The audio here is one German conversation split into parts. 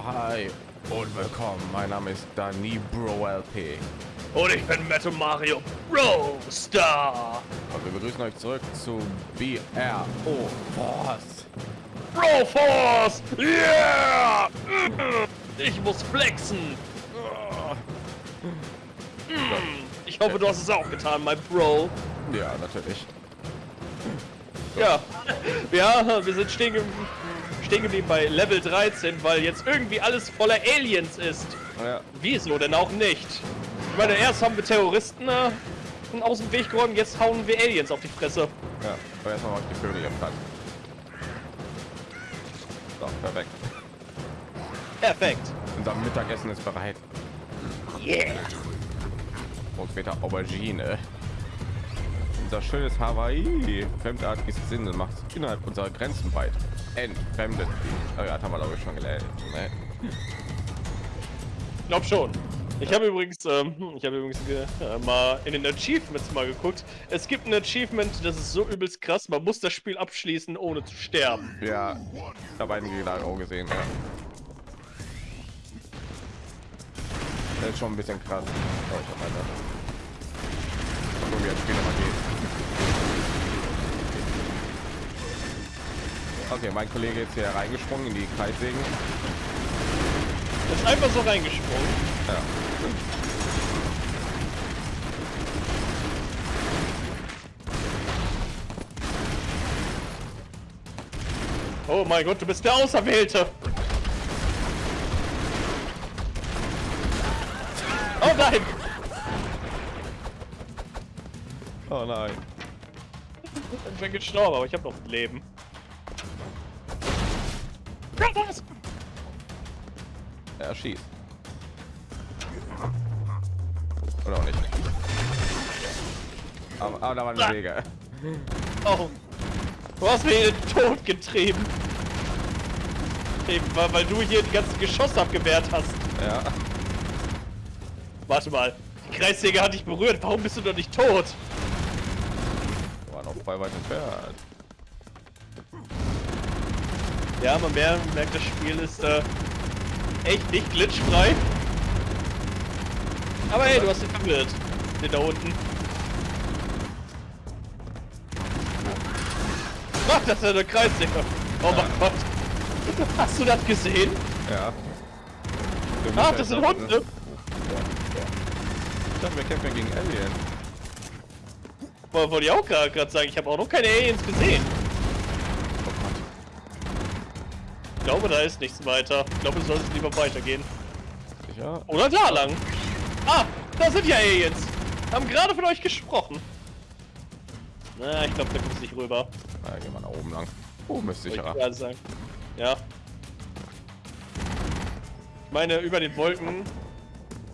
Oh, hi und willkommen. Mein Name ist Dani Bro LP. Und ich bin Metal Mario Bro Star. Und wir begrüßen euch zurück zu BRO Force. Bro Force! Yeah! Ich muss flexen. Ich hoffe, du hast es auch getan, mein Bro. Ja, natürlich. Ja, ja, wir sind stehen, ge stehen geblieben bei Level 13, weil jetzt irgendwie alles voller Aliens ist. Ja. Wieso denn auch nicht? Ich meine, erst haben wir Terroristen äh, aus dem Weg geräumt, jetzt hauen wir Aliens auf die Fresse. Ja, aber erstmal mache ich die Vögel im. So, perfekt. Perfekt. Unser Mittagessen ist bereit. Yeah. Und später Aubergine. Unser schönes Hawaii. Fremdartiges Sinne macht innerhalb unserer Grenzen weit. Entfremdet. Oh ja, das haben wir glaube ich schon gelernt. Ne? Ich glaube schon. Ich habe übrigens, ähm, ich habe übrigens äh, mal in den Achievements mal geguckt. Es gibt ein Achievement, das ist so übelst krass. Man muss das Spiel abschließen, ohne zu sterben. Ja, da beiden da auch gesehen. Ja. Das ist schon ein bisschen krass. Oh, ich hab weiter. So wie das Spiel immer Okay, mein Kollege ist hier reingesprungen in die Kreissägen. Ist einfach so reingesprungen. Ja. Oh mein Gott, du bist der Auserwählte. Oh nein! Oh nein. Ich bin gestorben, aber ich habe noch ein Leben. Er schießt. Oder auch nicht. Aber, aber da war eine Wege. Oh. Du hast mich in den Tod getrieben. Eben, weil, weil du hier die ganzen Geschosse abgewehrt hast. Ja. Warte mal. Die Kreissäge hat dich berührt. Warum bist du noch nicht tot? War noch voll weit entfernt. Ja, man mer- merkt, das Spiel ist äh, echt nicht glitchfrei. Aber hey, du hast ihn verwirrt. Den da unten. Ach, das ist eine Kreissäge. Oh mein Gott. Hast du das gesehen? Ja. Ach, das ja sind Hunde. Ich dachte, wir kämpfen gegen Alien. Woll- Wollte ich auch gerade sagen, ich habe auch noch keine Aliens gesehen. Ich glaube, da ist nichts weiter. Ich glaube, du solltest lieber weitergehen. Sicher? Oder da lang. Ah, da sind ja Aliens. Haben gerade von euch gesprochen. Na, ich glaube, da kommst du nicht rüber. Na, gehen wir nach oben lang. Oben ist Wollte sicherer. Ich sagen. Ja. Ich meine, über den Wolken.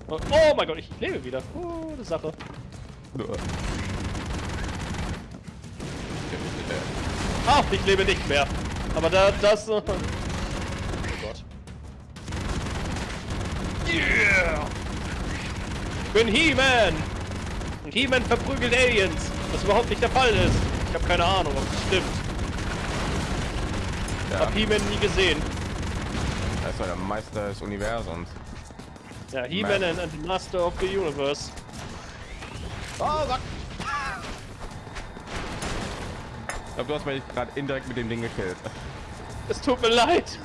Oh, oh mein Gott, ich lebe wieder. Gute Sache. Ah, ich lebe nicht mehr. Aber da, das... Yeah! Ich bin He-Man! Und He-Man verprügelt Aliens, was überhaupt nicht der Fall ist. Ich habe keine Ahnung, ob das stimmt. Ja, Hab He-Man nie gesehen. er ist doch der Meister des Universums. Ja, He-Man and, and the Master of the Universe. Oh Gott! Ich glaube, du hast mich gerade indirekt mit dem Ding gekillt. Es tut mir leid.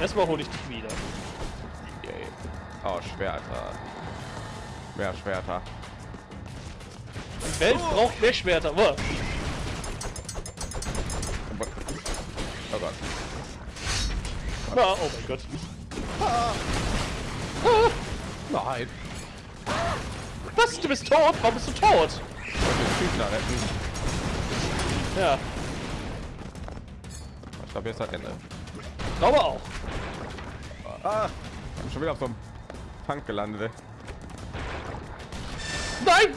Erstmal hole ich dich wieder. Yay. Oh, Schwerter. Mehr Schwerter. Die Welt braucht mehr Schwerter. Wow. Oh Gott. Ah, oh mein Gott. Nein. Was? Du bist tot? Warum bist du tot? Ja, Ich glaube, jetzt das Ende. Glaube auch. Ah! Ich bin schon wieder auf so einem Tank gelandet. Nein!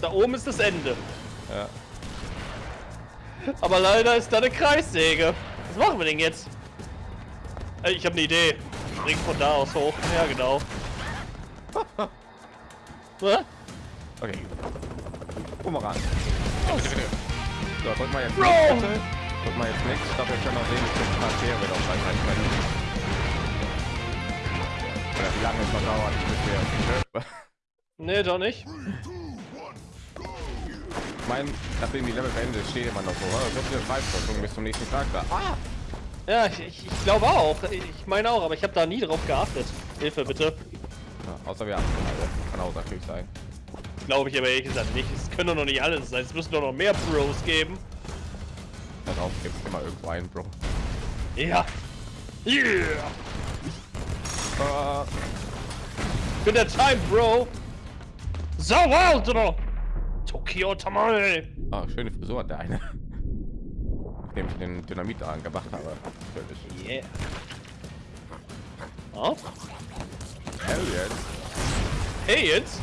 Da oben ist das Ende. Ja. Aber leider ist da eine Kreissäge. Was machen wir denn jetzt? Ich habe eine Idee. Spring von da aus hoch. Ja, genau. Okay. Bumerang. So, drück mal jetzt Bro! nichts, bitte. Drück mal jetzt nichts. Ich glaube, wir können auch sehen, wie viele Charaktere wir auf Zeit können. Oder wie lange es noch dauert, bis wir... Nee, doch nicht. Ich meine, nachdem die Level beendet steht immer noch so, oh, so viele Freistoßungen bis zum nächsten Charakter. Ah! Ja, ich, ich, ich glaube auch. Ich meine auch, aber ich habe da nie drauf geachtet. Hilfe bitte. Ja, außer wir haben alle. Kann auch natürlich sein. Glaube ich aber ehrlich gesagt nicht. Es können doch noch nicht alles sein. Es müssen doch noch mehr Bros geben. Darauf gibt es immer irgendwo einen, Bro. Ja. Yeah. Ich bin der Time Bro. So wild, oder? Tokyo Tamale. ah, schöne Frisur hat der eine. Nachdem ich den Dynamit da angemacht habe. Yeah. Oh. Hell yes.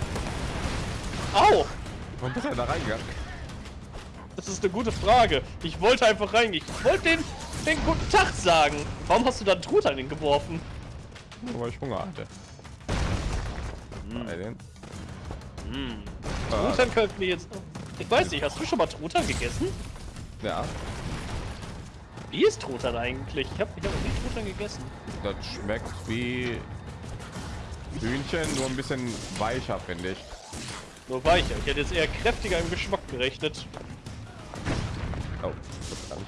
Au. Warum bist du da reingegangen? Das ist eine gute Frage. Ich wollte einfach reingehen. Ich wollte den, den guten Tag sagen. Warum hast du da einen Truthahn hingeworfen? Nur weil ich Hunger hatte. Bei den- Hm. Ah, Truthahn könnten wir jetzt... Ich weiß nicht, hast du schon mal Truthahn gegessen? ja, Wie ist Truthahn eigentlich? Ich habe ich hab noch nie Truthahn gegessen. das schmeckt wie Hühnchen, nur ein bisschen weicher, finde ich. Nur weicher. Ich hätte jetzt eher kräftiger im Geschmack gerechnet. Oh, das kann ich.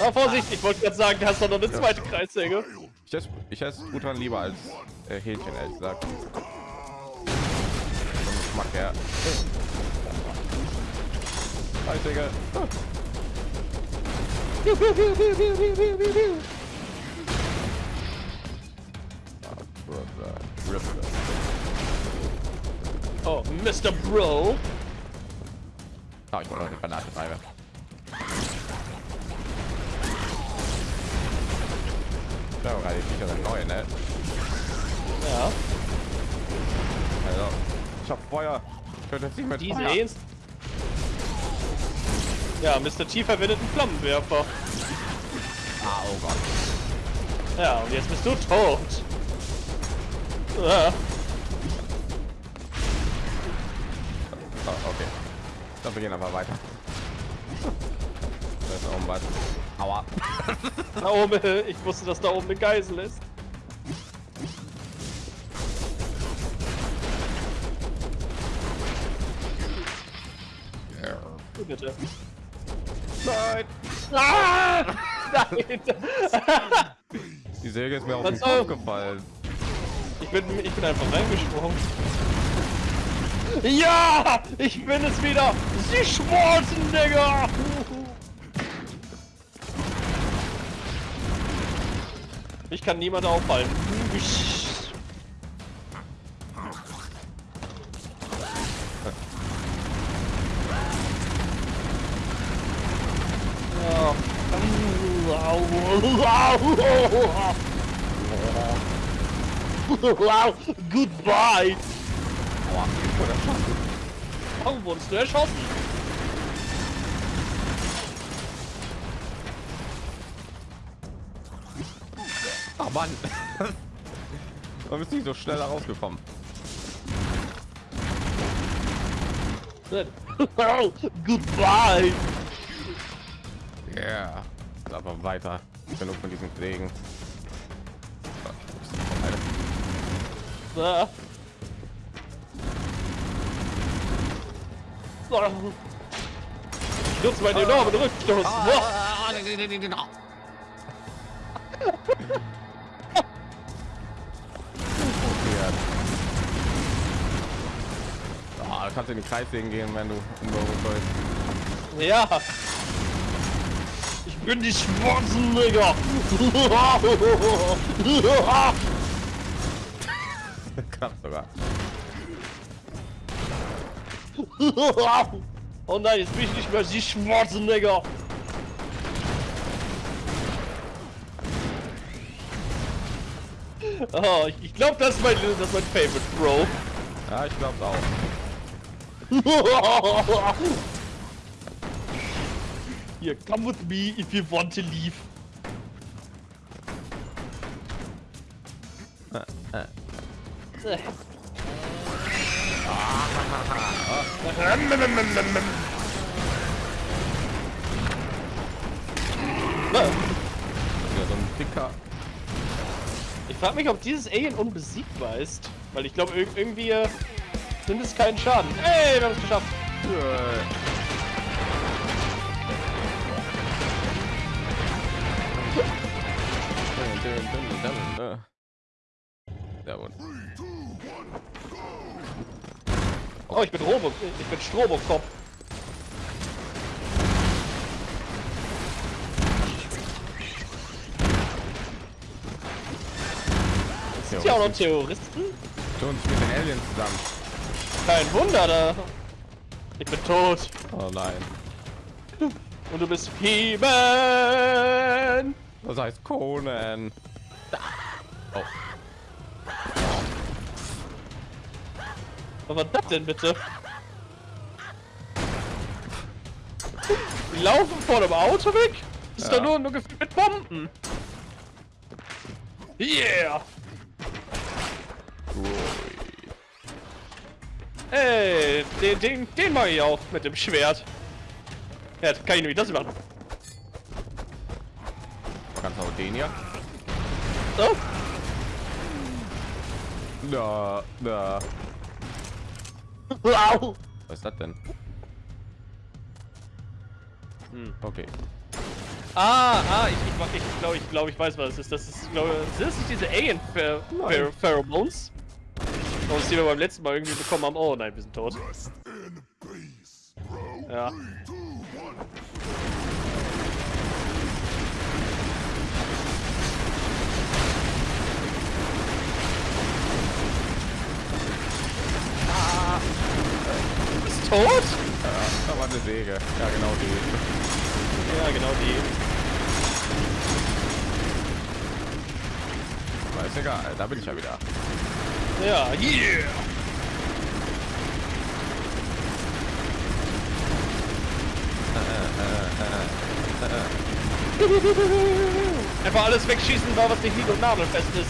Aber Vorsicht, ich wollte gerade sagen, du hast doch noch eine zweite Kreissäge. Ich esse, ich esse Truthahn lieber als äh, Hähnchen, ehrlich gesagt. Vom Geschmack her. Digga. Ah. Ah. Brother. Oh, Mr. Bro. Ah, ich wollte noch eine Granate treiben. Ja, gerade die Viecher sind neu, ne? Ja, Also, ich hab Feuer. Ich könnte jetzt nicht mehr diese Feuer. Ja, Mr. T verwendet einen Flammenwerfer. Ah, oh Gott. Ja, und jetzt bist du tot. Ja. Okay. Dann wir gehen aber weiter. Da ist oben was. Aua. Da oben, ich wusste, dass da oben eine Geisel ist. Bitte. Nein! Ah! Nein! Die Säge ist mir auf den Kopf gefallen. Ich bin, ich bin einfach reingesprungen. Ja! Ich bin es wieder! Sie Schwarzenegger! Ich kann niemand aufhalten. Wow, goodbye! Wurde erschossen. Warum wurdest du erschossen? Ah, Mann. Warum bist du nicht so schnell rausgekommen? goodbye! Ja. Yeah. Aber weiter. Genug von diesen Pflegen. Ich nutze meinen enormen Rückstoß. Ah, du kannst in den Kreis gehen, wenn du bist. Ja. Ich bin die Schwarzenegger. Knapp sogar. oh nein, jetzt bin ich nicht mehr die Schwarzenegger. Oh, ich, ich glaube, das, ist mein, das ist mein Favorite, Bro. Ja, ich glaube auch. Hier, come with me if you want to leave. Äh, äh. Äh. Wieder so ein dicker. Ich frage mich, ob dieses Alien unbesiegbar ist. Weil ich glaube, irgendwie äh, nimmt es keinen Schaden. Ey, wir haben es geschafft. Gut. Oh, ich bin Robo, ich bin Strobokop. Sind ja auch noch Terroristen? Tu uns mit den Aliens zusammen. Kein Wunder, da. Ich bin tot. Oh nein. Und du bist He-Man! Das heißt Conan. Oh. Was war das denn bitte? Die laufen vor dem Auto weg? Das ist Ja. doch nur, nur gefüllt mit Bomben. Yeah! Ey, den, den, den mag ich auch mit dem Schwert. Ja, kann ich nämlich das machen. Kannst du auch den hier? So. Da, da. Wow. Was ist das denn? Hm. Okay. Ah, ah, ich, ich, ich glaube, ich, glaube, ich weiß, was es ist. Das ist, glaube sind das nicht diese Alien Pher Pher Pheromones? Aus die wir beim letzten Mal irgendwie bekommen haben. Oh nein, wir sind tot. Ja. Tot? Ja, da war eine Säge. Ja, genau die. Ja, genau die. Aber ist egal, da bin ich ja wieder. Ja, yeah! Einfach alles wegschießen, war was nicht nied- und nagelfest ist.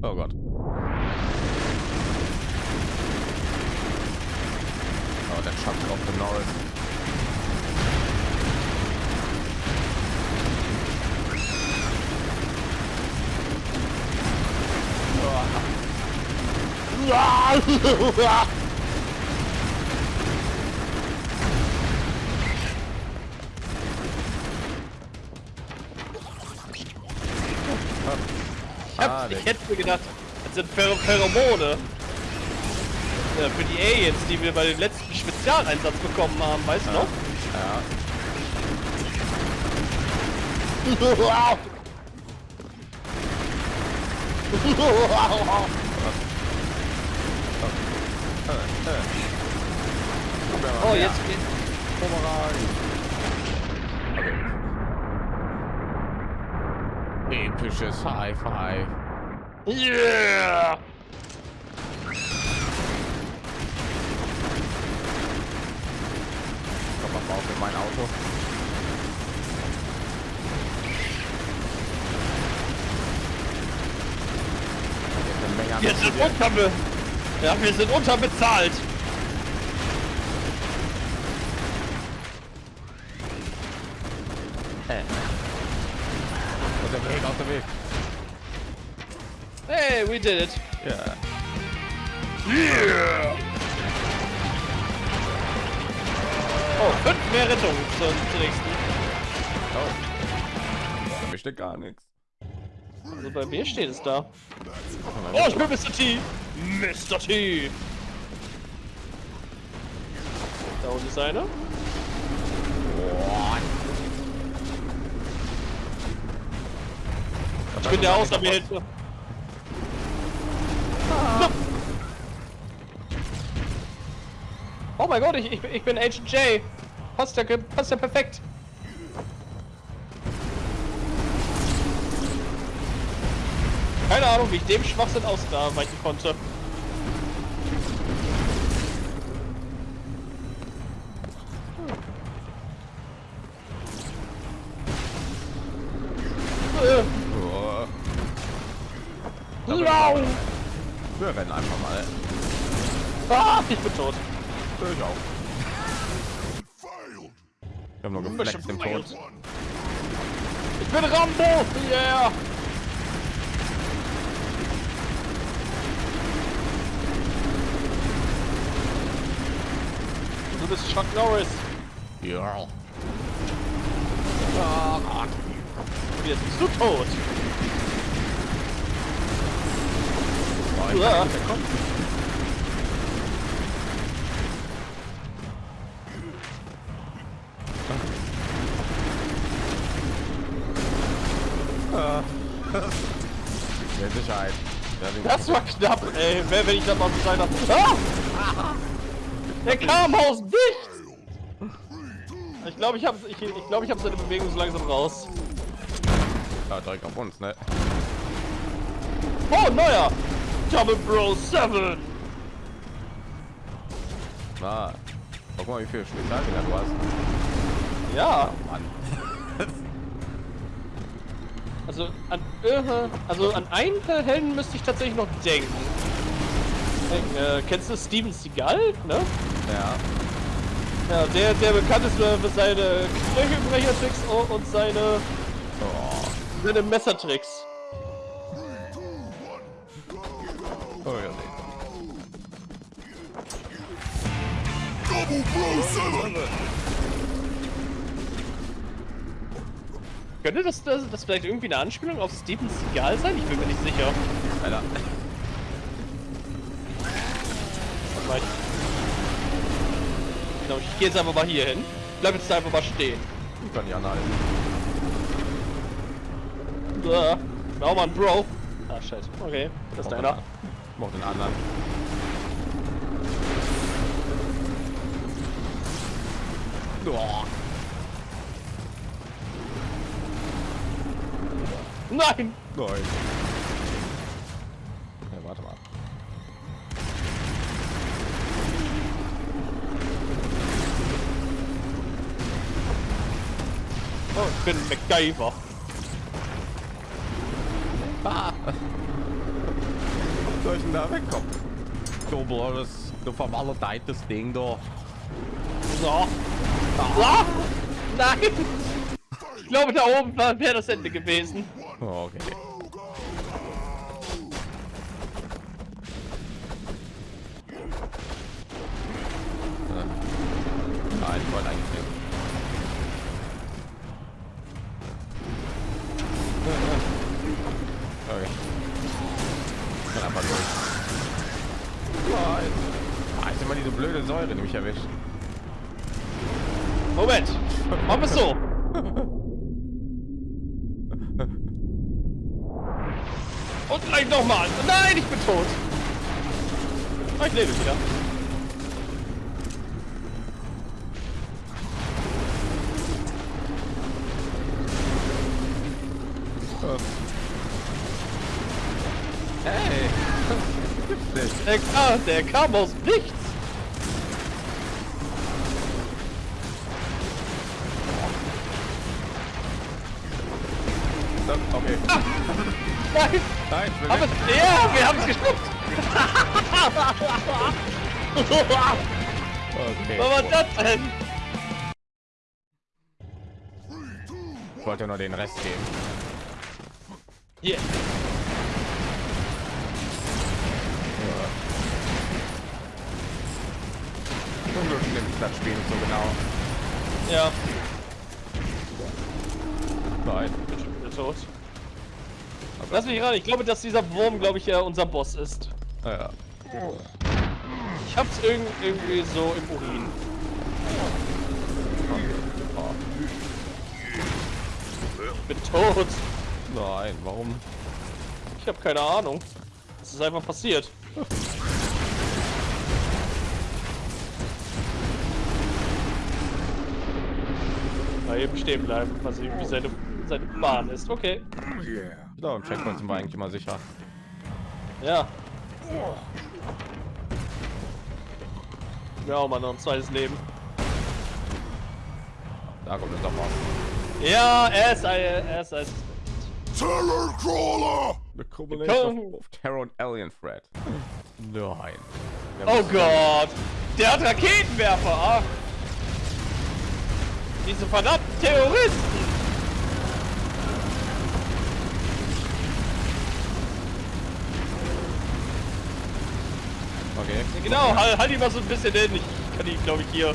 Oh Gott. Oh, der Schatten auf den Norris. Ich, hab, ich der- hätte mir gedacht, das sind Pher Pheromone. Ja, für die Aliens, die wir bei dem letzten Spezialeinsatz bekommen haben, weißt du noch? Ja. Oh, jetzt geht. Okay. Episches High Five. Yeah! Komm mal auf in mein Auto. Jetzt eine Menge Ja, wir sind unterbezahlt. Aus dem Weg, aus dem Weg. Hey, we did it. Ja. Yeah! Oh, fünf mehr Rettungen zur, zur nächsten. Oh. Da steht gar nichts. Also bei mir steht es da. Oh, ich bin Mr. T. Mr. T. Da unten ist einer. Ich bin der Auserwählte. Oh mein Gott, ich, ich, bin- ich bin Agent J. Passt ja, passt ja perfekt. Keine Ahnung, wie ich dem Schwachsinn ausweichen konnte. Au! Wir rennen einfach mal. Ah, ich bin tot. Ich auch. Wir haben nur gefleckt im Tod. Ich bin Rambo! Yeah! Du bist Chuck Norris. Ja. Und jetzt bist du tot. Oh, ich Ja. Mehr Sicherheit. Das war knapp, ey. Wer, wenn ich da mal Bescheid hab. Ah! Der kam aus nichts! Ich glaube, ich habe ich, ich, glaub, ich hab seine Bewegung so langsam raus. Ja, direkt auf uns, ne? Oh, neuer! Double Bro 7! Na, guck mal, wie viel Spezialdinger du hast. Ja, Mann. also an, also an einen Helden müsste ich tatsächlich noch denken. Äh, kennst du Steven Seagal? Ne? Ja. Ja, der, der bekannt ist für für seine Knöchelbrechertricks und seine, Oh. Seine Messertricks. Oh, ja, nee. Double Bro 7! Könnte das, das, das vielleicht irgendwie eine Anspielung auf Steven Seagal sein? Ich bin mir nicht sicher. Alter. Warte genau, ich gehe jetzt einfach mal hier hin. Bleib jetzt einfach mal stehen. Ich kann nicht anhalten. Äh, oh Mann, Bro. Ah, shit. Okay, das ist deiner. einer. Ich mach den anderen. Boah. Nein! Nein. Ja, warte mal. Oh, ich bin MacGyver. Ah. Soll ich denn da wegkommen? Du blödes, du vermaledeites Ding da. So. Ah! Nein! Ich glaube, da oben wäre das Ende gewesen. Oh, okay. Und gleich nochmal! Nein, ich bin tot! Ah, ich lebe wieder. Hey! Gibt's nicht. Der, ah, der kam aus nichts! Okay. Nein! Nein, ich es, ja, wir haben es geschluckt! Okay. Was war das denn? Ich wollte nur den Rest geben. Hier. Zum Glück nimmt das Spiel so genau. Ja, Nein. ich bin schon tot. Lass mich ran, ich glaube, dass dieser Wurm, glaube ich, ja unser Boss ist. Ah, ja. Ich hab's irg irgendwie so im Urin. Ich bin tot. Nein, warum? Ich habe keine Ahnung. Es ist einfach passiert. Mal eben stehen bleiben, was irgendwie seine, seine Bahn ist. Okay. Ich glaube, im Checkpoint sind wir eigentlich immer sicher. Ja. Ja, auch mal noch ein zweites Leben. Da kommt es doch mal. Ja, er ist ein, er ist ein. Terror Crawler! The combination of, Terror und Alien Threat. Nein. Der Oh Gott! Der hat Raketenwerfer! Ah. Diese verdammten Terroristen! Okay. Genau, halt, halt ihn mal so ein bisschen hin. Ich kann ihn, glaube ich, hier.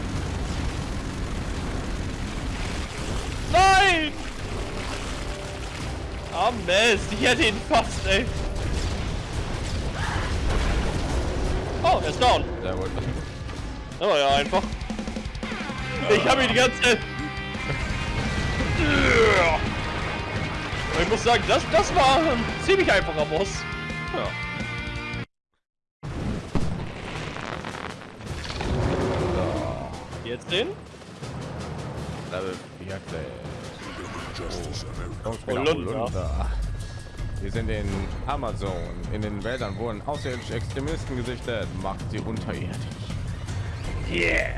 Nein! Ah, Mist. Ich hätte ihn fast, ey. Oh, er ist down. Sehr gut. Oh ja, einfach. Ich habe ihn die ganze Zeit. Ich muss sagen, das, das war ein ziemlich einfacher Boss. Ja. Jetzt den? Level 14. Justice America. Kommst wieder Holunder. Holunder. Wir sind in Amazon. In den Wäldern wurden außerirdische Extremisten gesichtet. Macht sie unterirdisch. Yeah!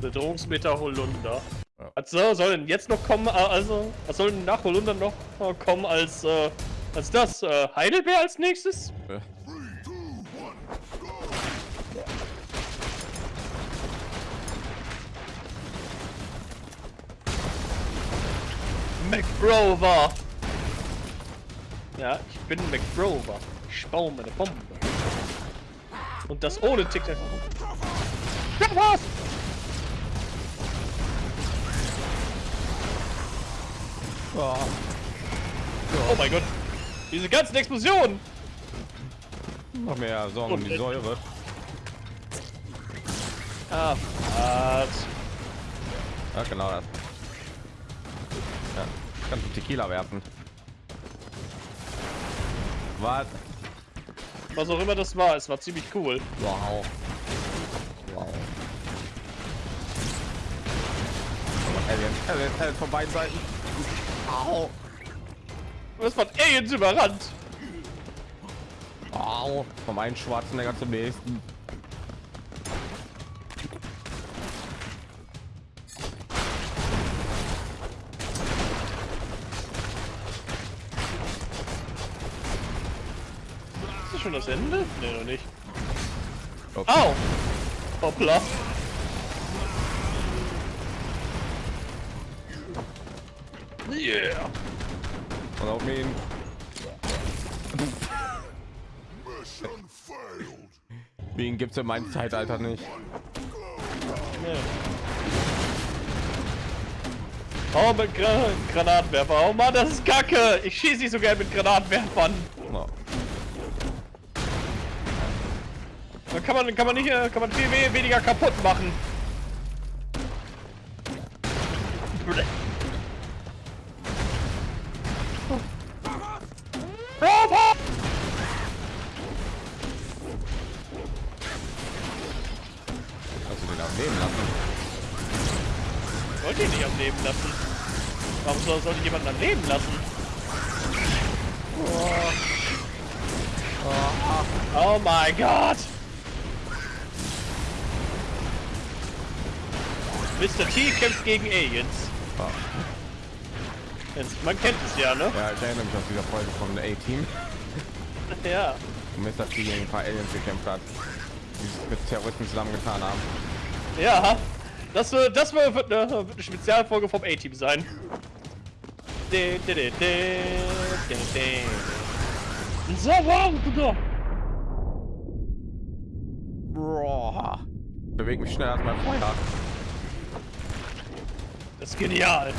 Bedrohungsmeter Holunder. Ja. Was soll, soll denn jetzt noch kommen? äh, Also, was soll denn nach Holunder noch äh, kommen als, äh, als das? Äh, Heidelbeer als nächstes? Äh, McBrover! Ja, ich bin McBrover. Ich baue meine Bombe. Und das ohne TikTok. Ja, was? Oh mein Gott. Diese ganzen Explosionen. Noch mehr Sorgen um die Säure. Ah, was? Ja, genau das. Kannst du Tequila werfen. Was? Was auch immer das war, es war ziemlich cool. Wow. Wow. Alien, Alien, Alien von beiden Seiten. Au. Was von Aliens überrannt. Au. Vom einen Schwarzenegger zum nächsten. Das Ende? Nee, noch nicht. Okay. Au! Hoppla. Yeah! Und auf ihn. Mission failed. Wegen gibt's in meinem Zeitalter nicht. Ja. Oh, mit Gra Granatwerfer. Oh Mann, das ist kacke. Ich schieße nicht so gern mit Granatwerfern. No. Da kann man, kann man nicht, äh, kann man viel we- weniger kaputt machen. Kannst du den auch leben lassen? Wollte ich nicht am Leben lassen. Warum soll, soll ich jemanden am Leben lassen? Oh mein Gott! Mr. T kämpft gegen Aliens. Ah. Jetzt, man kennt es ja, ne? Ja, ich erinnere mich aus dieser Folge der A-Team, Ja. wo Mr. T gegen ein paar Aliens gekämpft hat, die sich mit Terroristen zusammengetan haben. Ja. Das, wird- das wird wird eine, wird eine Spezialfolge vom A-Team sein. De, de, de. So, wow, Boah. Beweg mich schneller als mein Feuer. Das ist genial.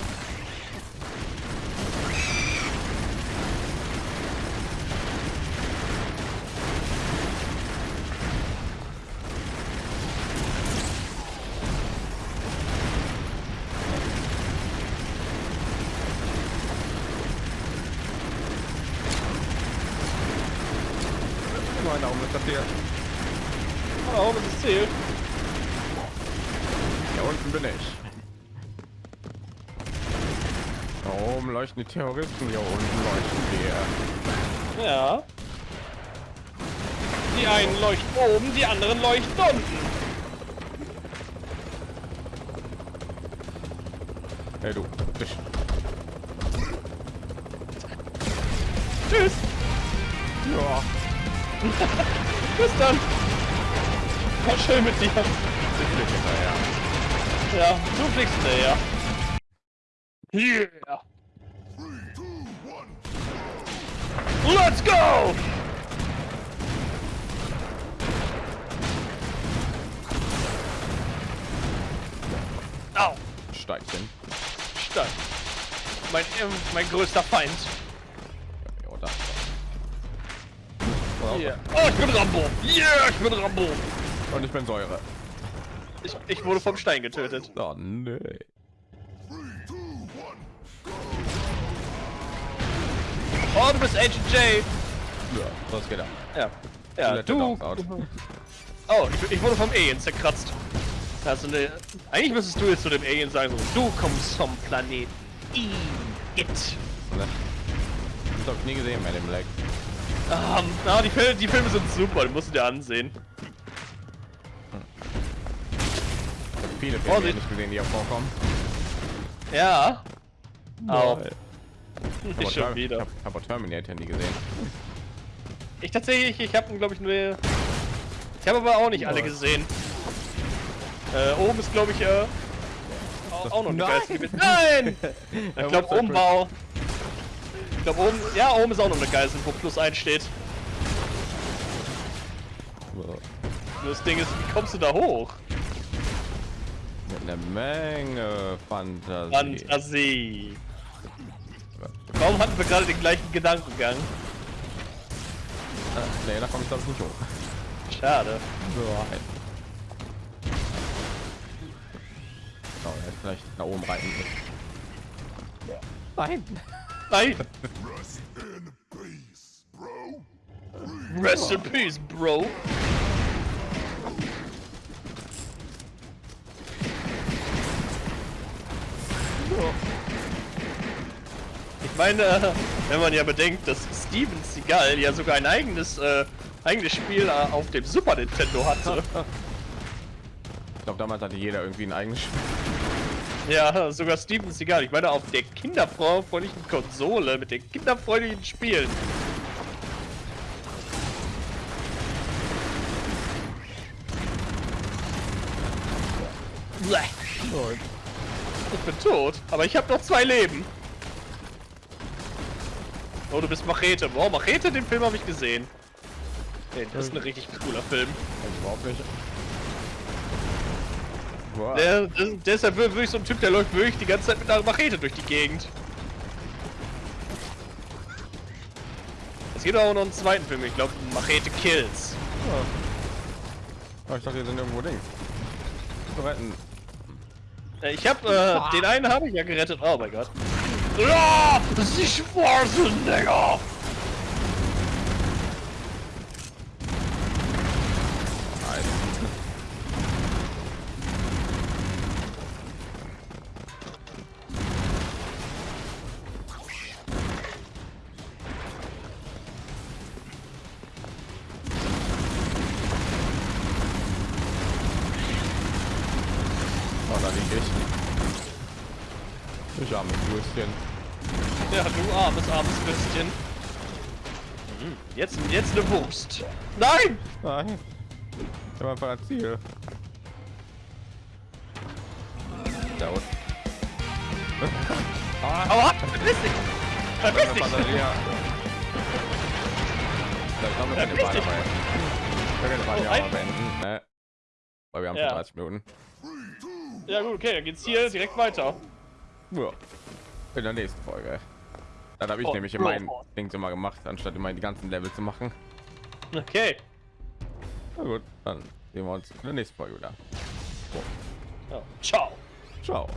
Terroristen, hier unten leuchten wir. Ja. Die einen leuchten oben, die anderen leuchten unten. Hey du. Ich. Tschüss. Ja. Bis dann. War schön mit dir. Ich flieg hinterher. Ja, du fliegst hinterher. Yeah. Let's go! Au, Steinchen. Stein. Mein, ähm, mein größter Feind. Ja, das. Yeah. Oh, ich bin Rambo. Yeah, ich bin Rambo. Und ich bin Säure. Ich, ich wurde vom Stein getötet. Oh, nee. Oh, du bist Agent J. Ja, das geht ab. Ja. Ja, du. Oh, ich, ich wurde vom Alien zerkratzt. Also ne, eigentlich müsstest du jetzt zu dem Alien sagen, so, du kommst vom Planet I. It. Ne? Das hab ich nie gesehen bei dem Black. Um, ah, die, Filme, die Filme sind super, die musst du dir ansehen. Ich hab viele Filme Vorsicht. nicht gesehen, die hier vorkommen. Ja. Auch. Nicht schon Ter- Ich wieder. hab, Terminator nie gesehen. Ich tatsächlich, ich habe glaube ich nur. Ich habe aber auch nicht alle gesehen. Äh, oben ist glaube ich äh, auch, auch noch eine Nein. Geiselgebiet. Nein! Ich glaube oben war auch. Ich glaube oben, ja oben ist auch noch eine Geisel, wo plus 1 steht. Nur das Ding ist, wie kommst du da hoch? Mit einer Menge Fantasie. Fantasie. Warum hatten wir gerade den gleichen Gedankengang? Ah, nee, da komme ich glaube ich nicht hoch. Schade. Nein. Oh, er hätte vielleicht nach oben reiten müssen. Nein. Nein! Rest in peace, bro. Rest in peace, Bro. Ich meine, wenn man ja bedenkt, dass Steven Seagal ja sogar ein eigenes, äh, eigenes Spiel äh, auf dem Super Nintendo hatte. Ich glaube, damals hatte jeder irgendwie ein eigenes Spiel. Ja, sogar Steven Seagal. Ich meine, auf der kinderfreundlichen Konsole mit den kinderfreundlichen Spielen. Ich bin tot, aber ich habe noch zwei Leben. Oh, du bist Machete. Wow, Machete, den Film habe ich gesehen. Nee, das ist ein richtig cooler Film. Ich überhaupt nicht. Boah. Der, der, der ist ja wirklich so ein Typ, der läuft wirklich die ganze Zeit mit einer Machete durch die Gegend. Es gibt auch noch einen zweiten Film, ich glaube Machete Kills. Oh, ich dachte, hier sind irgendwo Dings. Retten. Äh, Ich habe äh, den einen habe ich ja gerettet. Oh mein Gott. Ja, Sie Schwarzenegger! Oh, da lieg ich. Ich arme Würstchen. Ja, du armes, armes Würstchen. Hm, Jetzt, jetzt eine Wurst. Nein! Nein. Ich habe einfach ein Ziel. Da unten. ah, Hau ab! Verpiss dich! Verpiss dich! Ich glaube, wir Part dich. dabei. Wir können Oh, ja auch beenden, ne? Weil wir haben Ja. schon 30 Minuten. Ja gut, okay, dann geht's hier direkt weiter. Ja. In der nächsten Folge. Dann habe ich Oh, nämlich in meinen Dings immer gemacht, anstatt immer die ganzen Level zu machen. Okay. Na gut, dann sehen wir uns in der nächsten Folge wieder. Ja. Ciao. Ciao.